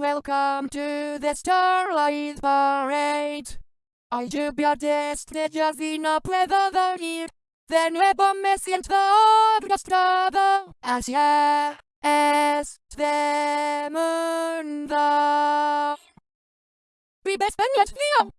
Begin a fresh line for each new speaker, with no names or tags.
Welcome to the Starlight Parade. I do your best, the Jazina weather the year. Then we're missing the Gustavo. As yeah, as the moon the. We best spend yet, Leo.